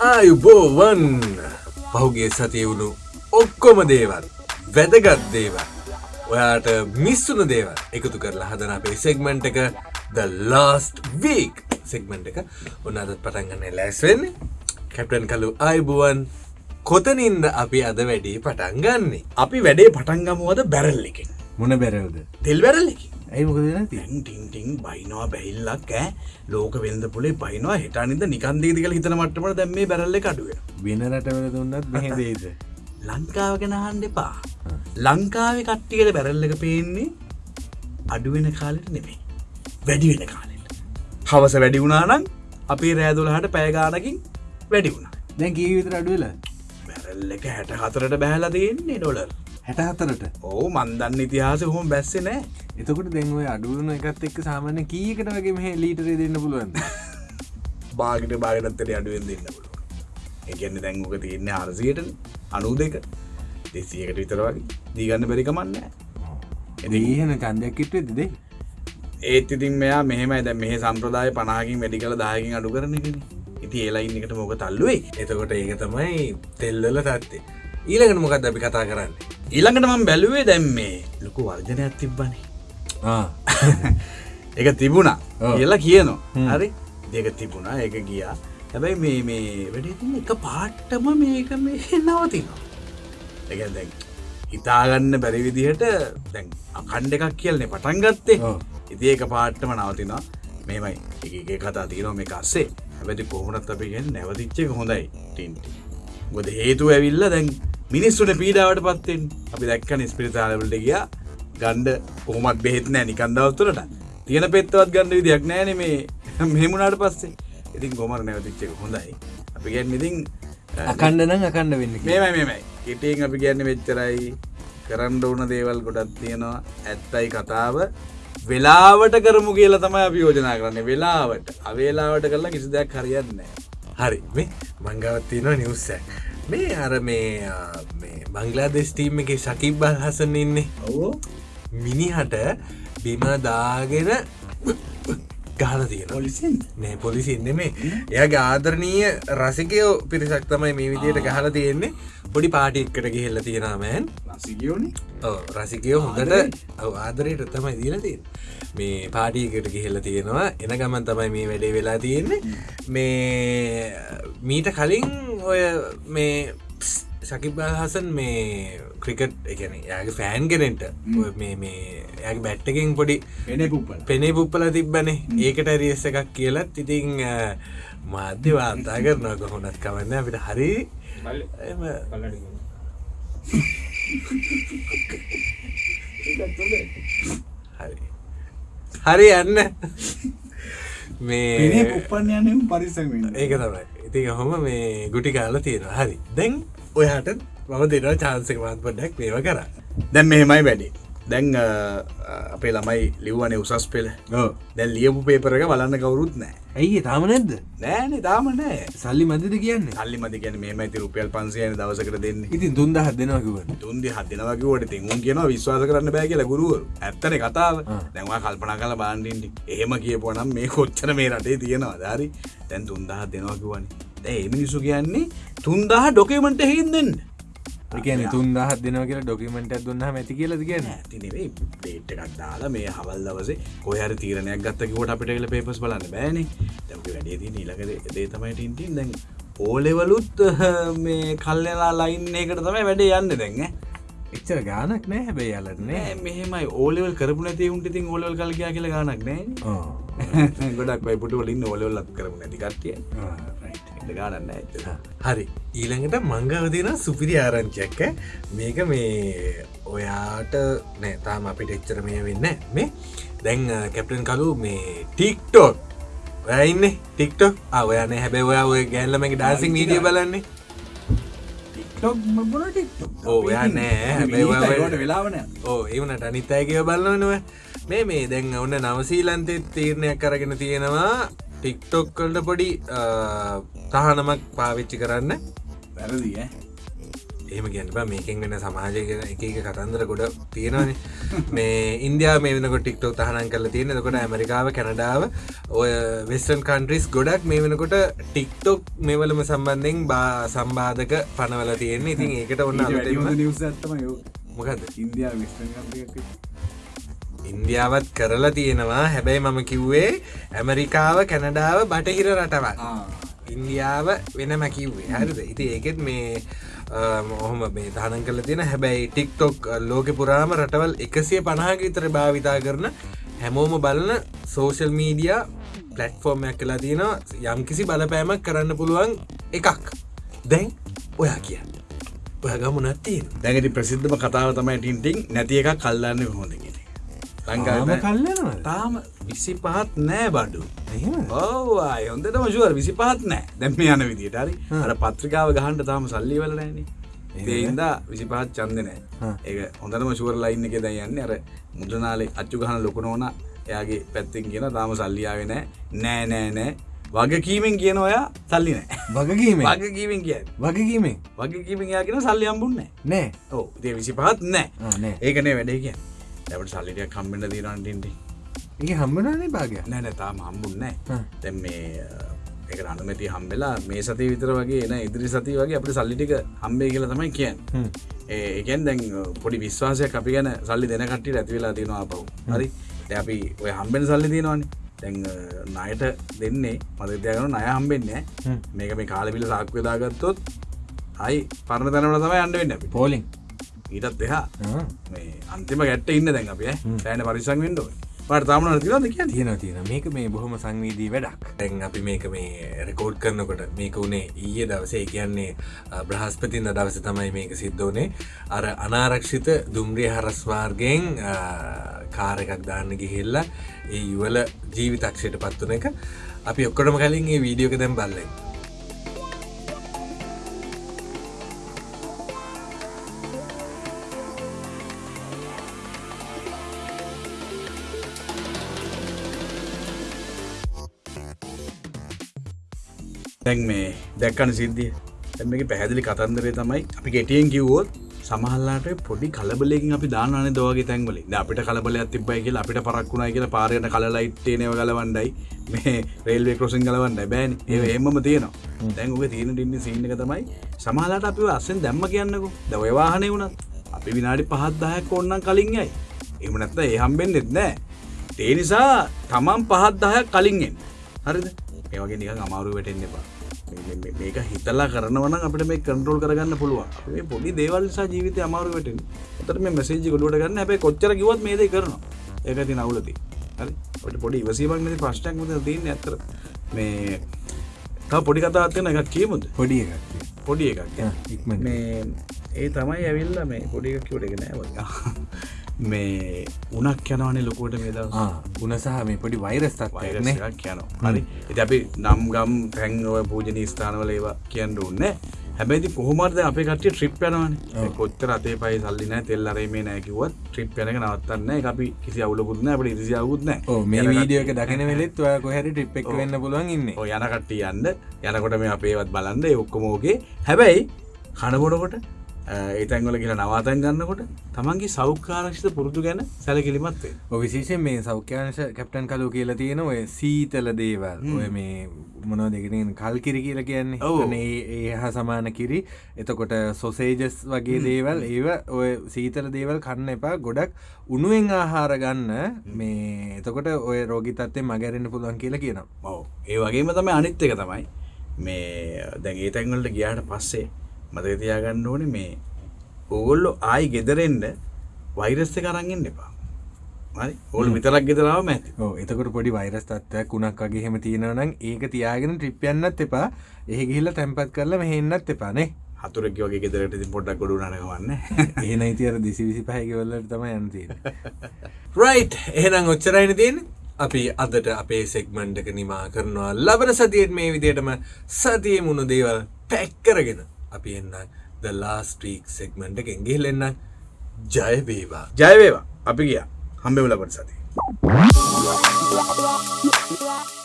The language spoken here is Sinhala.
ආයුබෝවන් පහුගේ සතිය වුණු ඔක්කොම දේවල් වැදගත් දේවල් ඔයාට මිස්සුන දේවල් එකතු කරලා හදන අපේ සෙක්මන්ට් එක ද ලාස්ට වීක් සෙක්මන්ට් එක. ඔන්න අදත් පටන්ගන්න ලැස්වෙන්නේ කැප්ටන් කලු අයිබුවන් කොතනින්ද අපි අද වැඩේ පටන් ගන්නේ? අපි වැඩේ පටන්ගමුවද බැරල් එක මොන බැරවද තෙල් බැරල් එක ඇයි මොකද නැති ටිංටිං බයිනවා බැහිල්ලක් ෑ ලෝක වෙල්ද පුලේ බයිනවා. හිටනිද නිකන්දේදිකල හිතන මටමට දැම් මේ බැරල්ල කඩුව. වෙන රටවල දුන්නත් මෙහෙදේද ලංකාව ගැන හන්ඩ එපා. ලංකාවේ කට්ටියට බැරල්ල එක පේන්නේ අඩුවෙන කාලෙට නෙමේ වැඩි වෙන කාලෙට. හවස වැඩි වුණානම් අපේ රෑදුලහට පෑගානකින් වැඩි වුණ. දැන් කීවිතර අඩුවල බැරල්ල එක හැට හතරට බැහලා දෙන්නේ ඩොලර් හැට හතරට ඕ මන්දන්න ඉතිහාස හොම බැස්සේ නෑ. එතකොට දැන්ව අඩුවන එකත් එක් සාමාන්‍ය කීකට වගේ මෙහ ලීටරේ දෙන්න පුළුවන් බාගට බාගටත්තට අඩුවෙන් දෙන්න පුළුව එකන්න දැංගක තියන්නේ අරසියට අනු දෙක දෙසියකට විතර වගේ. දීගන්න බැරිකමන්න එදහන කන්දයක් කිට්වේ දෙදේ ඒත් ඉතින් මෙයා මෙහෙම ඇද මේ සම්ප්‍රදාය පනාකින් වැඩි කළ දායකින් අඩු කරන එකන. ඉති ඒලයින් එකට මොක තල්ලුවේ? එතකොට ඒක තමයි තෙල්වල තත්තේ ඊළඟට මොකක්ද අපි කතා කරන්න ඊළඟට මම බැලුවේ දැම් මේ ලොකු වර්ජනයක් තිබ්බනේ. එක තිබුණා. කියලා කියනවා. හරි? දෙක තිබුණා එක ගියා. හැබැයි මේ මේ වැඩ එක පාට්ටම මේක මේ නවතිනවා. එක දැන් හිතාගන්න බැරි විදිහට දැන් අකණ්ඩ එකක් කියලනේ පටන් ගත්තේ. ඉති ඒක පාට්ටම නවතිනවා. මේමයි එක එක කතා තියනවා මේ අස්සේ. හැබැති කොහොමනත් අපි ගැන නැවතිච්චක හොඳයි. ටින්ටි ගොද හේතු ඇවිල්ල දැන් මිනිස්සුට පීඩාවට පත්තෙන් අපි දැක්ක නිස්පිරිතාලවලට ගියා. ගණ්ඩ කොහොමත් බෙහෙත් නෑ නිකන්දවත්තුරට තියෙන පෙත්තවත් ගන්න විදියක් නෑන මේ. මෙමුණට පස්සේ. ඉතින් ගොමර නැවතිච්චක හොඳයි. අපි ගැන් ඉතින් අකණ්ඩනම් අකණ්ඩ වෙන්න මේමයි මේමයි. කෙටියෙන් අපි ගැන්න වෙච්චරයි කරන්න ඕන දේවල් ගොඩත් තියෙනවා. ඇත්තයි කතාව. වෙලාවට කරමු කියලා තමයි අපි යෝජනා කරන්නේ. වෙලාවට. අවේලාවට කරලා කිසි දෙයක් හරියන්න හරි. මේ මංගවත්තියනවා නිවස්ස මේ අර මේ මේ බංගලාදෙස් ටීම් එක ශකිබ්බල් හසන ඉන්නේ. ඔවෝ. මිනිහට බිම දාගෙන ගහල තියෙන පොලිසින් නෑ පොලිසි නෙමේ එයාගේ ආදරණීය රසිකයෝ පිරිසක් තමයි මේ විදියට ගහල තියෙන්නේ. පොඩි පාටික්කට ගිහෙල්ල තියෙනමෑන් රසිගියෝනි රසිකයෝ හොඳට ආදරයට තමයි දීල තියෙන මේ පාටියකට ගිහෙල්ල තියෙනවා. එන ගමන් තමයි මේ වැඩේ වෙලා තියෙන්නේ. මේ මීට කලින් ඔය මේ ශකිබල් හසන් මේ ක්‍රිකට් එකන යාගේ ෆෑන් කෙනෙන්ට මේ මේ යාගේ බැට්ටකින් පොඩි පෙනේ පුප්පල. තිබ්බනේ. ඒකට රියස්ස එකක් කියලත් ඉතිං මාධ්‍ය වාර්තා කරනවා කොහොනත් කවන්න අපිට හරි හරි. හරි යන්න මේ පුප්පන් යන පරිසම ඒක තමයි. ඉතින් හොම මේ ගුටි කාල තියෙන හරි. දැන් ඔයාට මම දෙනවා චාන්සක මාත් පොඩ්ඩක් මේව කර දැන් මෙහෙමයි වැඩි දැන් අපේ ළමයි ලිව්වනේ උසස් පෙළ. දැන් ලියපු පේපරක බලන්න කවුරුත් නෑ ඇයි තාම නැද්ද? නෑන තාම නෑ. සල්ලි මදිද කියන්නේ? සල්ලි මති ගැන මේ ඇති රුපියල් පන්සියන දවසකට දෙන්න. ඉතින් දෙනවා කිවන්න තුන්දි හදනවකිවට තිංුන් කියන විශ්වාස කරන්න බෑ කියලා ගුරුවරු. ඇත්තන කතාව. දැන්වා කල්පනා කල බාන්ඩින්ටි එහෙම කියපුනම් මේ කොච්චන මේ රටේ තියෙනවා ධරි තැන් තුන්දහ දෙනවකිවන ඒ මිනිසු කියන්නේ තුන්දාහ ඩොකමට හෙන් දෙන්න එකන තුන්දහත් දෙනවා කියලා ඩොකිමට දුන්න ඇති කියලද කියන්න? ඇතිනේ පේට් එකක් දාලා මේ හවල් දවසේ කොහර තීරණයක් ගත්තකිවට අපිට කියල පේපස් බලන්න බෑනේ. දැක වැඩේදී නිලක දේ තමයි ටින්ටින් දැන් ඕලෙවලුත් මේ කල්ලලා ලයින් එකට තමයි වැඩේ යන්න දැන් එච්චර ගානක් නෑ හැබැයි යාලට නෑ. නෑ මෙහෙමයි. ඕලෙවල් කරපු නැති උන්ට තින් ඕලවල් කල් කියා කියල ගනක් නෑ ගොඩක් වයිපුට වලින් ඕලවල් ලත් කරපු නැති කට්ටිය. ගානන්න ඇත හරි. ඊළඟට මංගවදින සුපිරි ආරංචියක්ක මේක මේ ඔයාට නෑ තාම අපිට එච්චර මේ වෙන්න මේ දැන් කැප්ටන් කලු මේ ටික්ටෝක්. ඔයඉන්න ටික්ටොක්? අවයන හැබැ ඔයා ඔය ගැල්ලමගේ ඩාසිං වීඩිය බලන්නේ. ඔයා නෑ. ඔය- වෙලාවන ඕ ඒවනට අනිත්තයකව බලන්නව මේ මේ දැන් ඔන්න නවසීලන්තෙත් තීරණයක් කරගෙන තියෙනවා. ටික්ටොක්කල්ට පොඩි අ, තහනමක් පාවිච්චි කරන්න. වැරදිී එහෙම ගැනප මේකින් වෙන සමාජය එක එක කතන්දර ගොඩ තියෙනවන. මේ ඉන්දයා මේ වෙනකොට ටික්ටෝ තහනන් කරල තියෙන කොට ඇමරිකාව කැනඩාව ඔය වෙස්ටන් කන්ට්‍රිස් ගොඩක් මේ වෙනකොට ටික්ටොක් මෙවලම සම්බන්ධෙන් බා සම්බාධක පනවල තියෙන්නේ. ඉතින් ඒකට ඔන්න මොකද ඉන්දයා ඉන්දියාවත් කරලා තියෙනවා. හැබැයි මම කිව්වේ ඇමරිකාව කැනඩාව බටහිර රටවල් ඉන්දියාව වෙනම කිව්වේ. හරිද? ඉති ඒකෙත් මේ ඔහොම මේ දානන් කල තියෙන. හැබැයි ටික්ටොක් ලෝක පුරාම රටවල් එකසිය පණහක විතර භාවිතා කරන හැමෝම බලන සෝෂල් මීඩිය පලට්ෆෝර්මයක් කලා තියෙනවා. යම්කිසි බලපෑමක් කරන්න පුළුවන් එකක්. දැන් ඔයා කියන්න. ඔය ගමුණත්තියෙන් දැඟට ප්‍රසිද්ධම කතාව තමයි ටින්ටිං නැති එකක් කල්ලන්න හොඳගෙන ලංකාව කල්ලනවා තාම විසි පහත් නෑ බඩු. ඕවා හොඳට මශුවර විසි පහත් නෑ. දැම්ම යන විදිට හරි. අර පත්‍රිකාව ගහන්ට තාම සල්ලි වල නෑන. ඒන්ද විසි පහත් චන්ද නෑ. ඒ හොඳටම ශුවර ලයින්න එක දැයන්න අර මුදනාලේ අච්චු ගහන ලොකුනෝන එයාගේ පැත්තිෙන් කියන තාම සල්ලියාව නෑ. නෑ නෑ නෑ. වගකීමෙන් කියන ඔයා සල්ලි නෑ. වගකීම වගකීමෙන් කිය වගකීමේ වගකීමෙන් යාගෙන සල්ලි අම්බුන්නේ නෑ. ඕ ඒ විසි පහත් නෑ. ඒකනේ වැඩේ කිය දැවට සල්ලිටිය කම්බෙන්ට දීරන්ටින්ටි ඒ හම්බනනේ භාගය නෑ තාම හම්බුන්නෑ හ්ම්. තැන් මේ එක අනුමැති හම්බෙලා මේ සති විතර වගේ එන ඉදිරි සති වගේ අපට සල්ලිටික හම්බේ කියලා තමයි කියන් ඒකෙන් දැන් පොඩි විශ්වාසයක් අපි ගැන සල්ලි දෙන කට්ටිට ඇතිවෙලා තියෙනවා පව් හරි? අපි ඔය හම්බෙන් සල්ලි තියෙනවානේ. දැන් නයට දෙන්නේ මදත්‍යයගන නය හම්බෙන්නේ හ්ම්. මේක මේ කාලපිල සාක්වදාගත්තොත් අයි පරණ තැනට තමයි අන්ඩ වෙන්න අපි. පෝලිං ඊටත් එහා මේ අන්තිම ගැට්ට ඉන්න දැන් අප සෑන පරිසං වෙන්ඩෝ පට තාමන තිවද කිය තියෙන තියෙන මේක මේ බොහොම සංවීදී වැඩක්. තැන් අපි මේක මේ රෙකෝඩ් කරනකොට මේක වුණේ ඊය දවසේ. කියන්නේ බ්‍රහස්පතින්ද දවස තමයි මේක සිද්ධ වනේ අර අනාරක්ෂිත දුම්රිය හරස්වාර්ගෙන් කාරකක් දාන්න ගිහිල්ලා ඒ යුවල ජීවිතක්ෂයට පත්වන එක. අපි ඔක්කොටම කලින් ඒ වීඩියෝක දැම් බල්ලෙන් දැන් මේ දැක්කන සිද්ධිය. එම පැහැදිලි කතන්දරේ තමයි අපි ගෙටියෙන් කිව්වෝත් සමහල්ලාට පොඩි කලබලෙකින් අපි දානන දවගේ තැන්වල අපිට කලබලයක් තිබයි කියලා අපිට පරක්ුණයි කියලා පාරයට කලයිට්ටේනව ගලවන්ඩයි මේ රේල්වේ කරසින් ගලවන්ඩ බෑන්. ඒ එමම තියෙනවා. දැන් ඔබ තියෙන ටින්න සිීනක තමයි සමහලාට අපි අස්සෙන් දැම්ම කියන්නකු. දවවාහනය වුණත් අපි විනාඩි පහත්දායක් ඔන්නන් කලින් යයි. එම නැත්ත ඒ හම්බෙන් නෙත් නෑ. ඒ නිසා තමන් පහත්දායක් කලින්ෙන් හරිද? ඒවගේ නික අමාරු වැටෙන් එපා මේක හිතලා කරනවන අපට මේ කන්ට්‍රෝල් කරගන්න පුළුව මේ පොඩි දේවල් නිසා ජීවිත අමාරු වැටෙන් ඔතට මේ මෙසේජි ගොඩුවට ගන්න හැබයි කොච්චර කිවත් මේද කරනවා. ඒක ති නවලති හරි? ඔට පොඩි ඉවසීමක් නැති ප්‍රශ්ටක් මත තියන්න ඇතර මේ තා පොඩි කතාත්යන එකක් කියමුද? පොඩි එකක් පොඩි එකක්. ආ, ඉක්මනට. මේ ඒ තමයි ඇවිල්ල මේ පොඩි එකක් කිවට එක නෑ මේ උනක් යනවානේ ලොකුවට මේ දවස්. උන සහ මේ පොඩි වෛරස් තත්වයක්නේ වෛරසයක් යනවා. හරි. එති අපි නම් ගම් තැන්ව පූජන ස්ථානවල ඒවා කියන්න ඕන්න හැබැති කොහොමද අප කට ට්‍රිප් යනවන. කොච්චර අතේ පයි සල්ලින තෙල්ලරේ මේ නෑකිවත් ට්‍රිප් යනක නවත්තන්න අපි කිසි අවුලකුත්න අපට ඉරිසියවුත්න ඕ මේ වීඩියෝ එක දකින වෙලෙත් ඔය කොහැරි ටිප් එක වෙන්න පුළුවන් ඉන්න. යන කට්ටිය යන්න. යනකොට මේ අපේවත් බලන්ද ඔක්කොමෝගේ හැබැයි කණබොඩකොට ඒතැන්වල කියලා නවාතැන් ගන්නකොට තමන්ගේ සෞඛ්‍යාරක්ෂිත පුරුදු ගැන සැලකිලිමත්වේ විශේෂෙන් මේ සෞඛ්‍යාංශ කැප්ටන් කලු කියලා තියෙන ඔය සීතල දේවල්. ඔය මේ මොනෝ දෙකෙන කල් කිරි කියලා කියන්නේ. අනේ ඒ හා සමාන කිරි. එතකොට සොසේජස් වගේ දේවල්. ඒව ඔය සීතල දේවල් කන්න එපා. ගොඩක් උනුවෙන් ආහාර ගන්න මේ එතකොට ඔය රෝගි තත්වේ මගැරෙන්න්න පුළුවන් කියලා කියනවා. ඔව. ඒ වගේම තමයි අනිත් එක තමයි මේ දැන් ඒ තැන්වලට ගියාට පස්සේ මතතියාගන්න ඕන මේ ඕගොල්ලො ආයි ගෙදරෙන්ඩ වෛරස්ස කරගෙන් එපා. හරි? ඕල් විතරක් ගෙදරාව ඇති. ඕ එතකොට පොඩි වෛරස් තත්වයක් උනක් වගේ හෙම තියෙනවනම් ඒක තියාගෙන ට්‍රිප්යන්නත් එපා. ඒ ගිහිල්ල තැන්පත් කරලා මෙහෙන්නත් එපානේ හතුරෙක් වගේ ගෙදරට ඉතින් පොඩ්ඩක් ගොඩු නගවන්න ඒ නයිතිර දිසි විසි පහකිවල්ලට තම යන්තිය රයි් එහෙනම් ඔච්චරයින තියෙන අපි අදට අපේ සෙක්මන්්ඩක නිමා කරනවා. ලබන සතියෙන් මේ විදියටම සතිය මුණු දේවල් පැක්කරගෙන අපි එන්න ද ලාස්ට්‍රීක් සෙක්මන්ට එකෙන් ගිහිලෙන්න ජයවේවා ජයවේවා අපි ගියා. හම්බෙවලපට සති Yeah.